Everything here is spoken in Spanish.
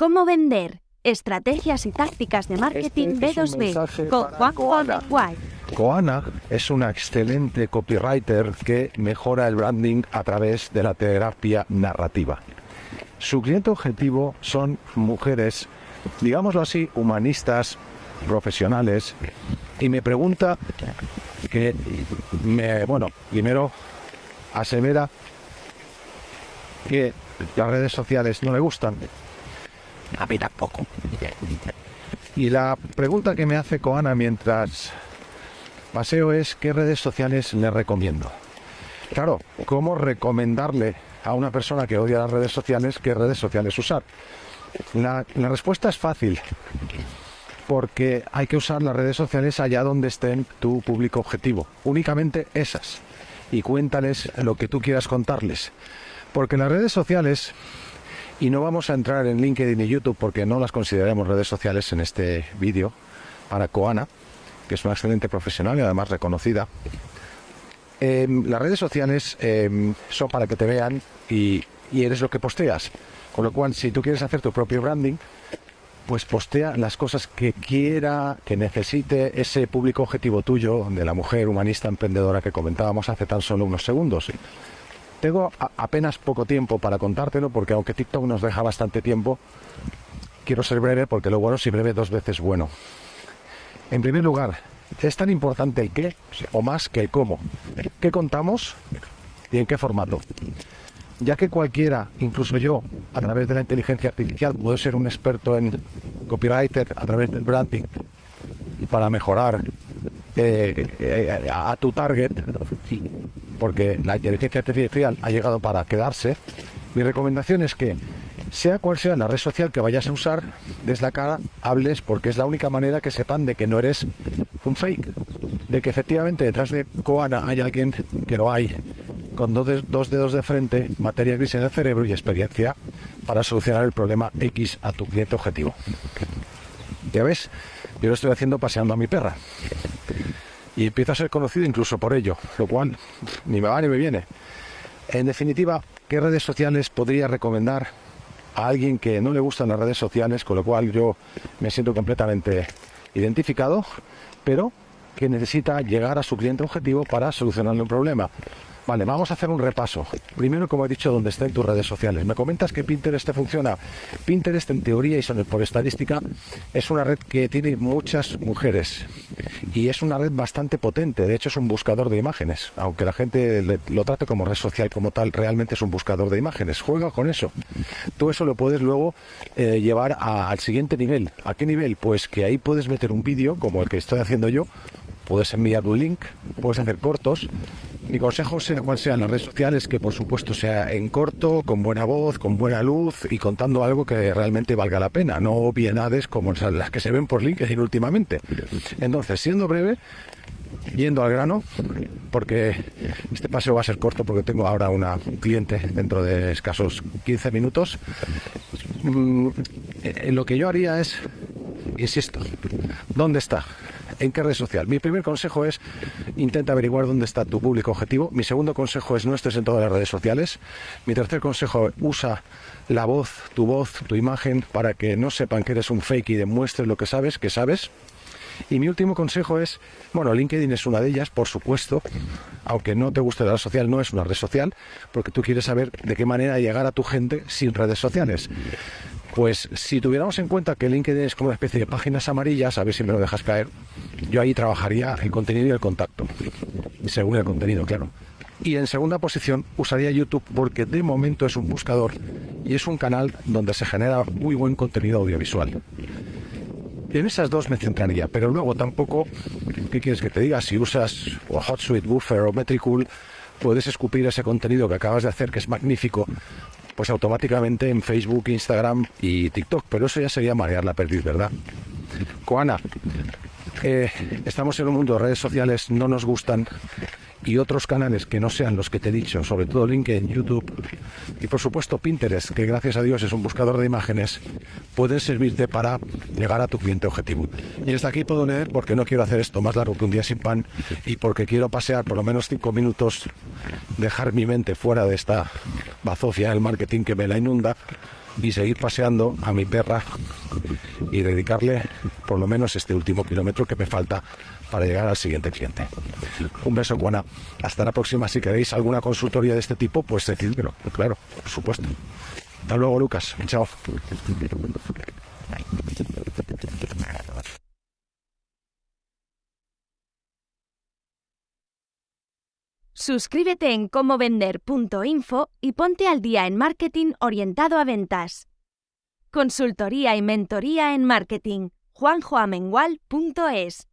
¿Cómo vender? Estrategias y tácticas de marketing Este es un B2B mensaje con para Juan Koala. White. Koana es una excelente copywriter que mejora el branding a través de la terapia narrativa. Su cliente objetivo son mujeres, digámoslo así, humanistas, profesionales, y me pregunta que, me, bueno, primero asevera que las redes sociales no le gustan. A mí tampoco. Y la pregunta que me hace Koana mientras paseo es qué redes sociales le recomiendo. Claro, ¿cómo recomendarle a una persona que odia las redes sociales qué redes sociales usar? La, la respuesta es fácil, porque hay que usar las redes sociales allá donde estén tu público objetivo, únicamente esas, y cuéntales lo que tú quieras contarles. Porque las redes sociales, y no vamos a entrar en LinkedIn y YouTube porque no las consideramos redes sociales en este vídeo, para Koana, que es una excelente profesional y además reconocida. Eh, las redes sociales eh, son para que te vean y, y eres lo que posteas. Con lo cual, si tú quieres hacer tu propio branding, pues postea las cosas que quiera, que necesite ese público objetivo tuyo, de la mujer humanista emprendedora que comentábamos hace tan solo unos segundos. Tengo apenas poco tiempo para contártelo porque aunque TikTok nos deja bastante tiempo, quiero ser breve porque lo bueno si breve dos veces bueno. En primer lugar, es tan importante el qué o más que el cómo. ¿Qué contamos y en qué formato? Ya que cualquiera, incluso yo, a través de la inteligencia artificial, puedo ser un experto en copywriter a través del branding para mejorar eh, eh, a tu target, porque la inteligencia artificial ha llegado para quedarse, mi recomendación es que sea cual sea la red social que vayas a usar, des la cara, hables, porque es la única manera que sepan de que no eres un fake, de que efectivamente detrás de Koana hay alguien que lo hay, con dos, dos dedos de frente, materia gris en el cerebro y experiencia para solucionar el problema X a tu cliente objetivo. Ya ves, yo lo estoy haciendo paseando a mi perra. Y empiezo a ser conocido incluso por ello, lo cual ni me va ni me viene. En definitiva, ¿qué redes sociales podría recomendar a alguien que no le gustan las redes sociales, con lo cual yo me siento completamente identificado, pero que necesita llegar a su cliente objetivo para solucionarle un problema? Vale, vamos a hacer un repaso. Primero, como he dicho, dónde están tus redes sociales. Me comentas que Pinterest te funciona. Pinterest, en teoría y por estadística, es una red que tiene muchas mujeres y es una red bastante potente. De hecho, es un buscador de imágenes. Aunque la gente lo trate como red social como tal, realmente es un buscador de imágenes. Juega con eso. Tú eso lo puedes luego eh, llevar al siguiente nivel. ¿A qué nivel? Pues que ahí puedes meter un vídeo, como el que estoy haciendo yo. Puedes enviar un link, puedes hacer cortos. Mi consejo, sea cual sea en las redes sociales, que por supuesto sea en corto, con buena voz, con buena luz y contando algo que realmente valga la pena, no obviedades como las que se ven por LinkedIn últimamente. Entonces, siendo breve, yendo al grano, porque este paseo va a ser corto porque tengo ahora una un cliente dentro de escasos 15 minutos. Mm, eh, lo que yo haría es, insisto, ¿dónde está? ¿En qué red social? Mi primer consejo es intenta averiguar dónde está tu público objetivo. Mi segundo consejo es no estés en todas las redes sociales. Mi tercer consejo usa la voz, tu voz, tu imagen para que no sepan que eres un fake y demuestres lo que sabes, que sabes. Y mi último consejo es, bueno, LinkedIn es una de ellas, por supuesto, aunque no te guste la red social, no es una red social, porque tú quieres saber de qué manera llegar a tu gente sin redes sociales. Pues si tuviéramos en cuenta que LinkedIn es como una especie de páginas amarillas, a ver si me lo dejas caer, yo ahí trabajaría el contenido y el contacto, según el contenido, claro. Y en segunda posición usaría YouTube porque de momento es un buscador y es un canal donde se genera muy buen contenido audiovisual. En esas dos me centraría, pero luego tampoco, ¿qué quieres que te diga? Si usas o HotSuite, Buffer o Metricool, puedes escupir ese contenido que acabas de hacer, que es magnífico, pues automáticamente en Facebook, Instagram y TikTok. Pero eso ya sería marear la perdiz, ¿verdad? Koana, eh, estamos en un mundo de redes sociales, no nos gustan y otros canales que no sean los que te he dicho, sobre todo LinkedIn, YouTube y por supuesto Pinterest, que gracias a Dios es un buscador de imágenes, pueden servirte para llegar a tu cliente objetivo. Y hasta aquí puedo leer porque no quiero hacer esto más largo que un día sin pan y porque quiero pasear por lo menos cinco minutos, dejar mi mente fuera de esta bazofia del marketing que me la inunda y seguir paseando a mi perra y dedicarle por lo menos este último kilómetro que me falta para llegar al siguiente cliente. Un beso, Juana. Hasta la próxima. Si queréis alguna consultoría de este tipo, pues decídmelo. Claro, por supuesto. Hasta luego, Lucas. Chao. Suscríbete en comovender.info y ponte al día en marketing orientado a ventas. Consultoría y mentoría en marketing. juanjoamengual.es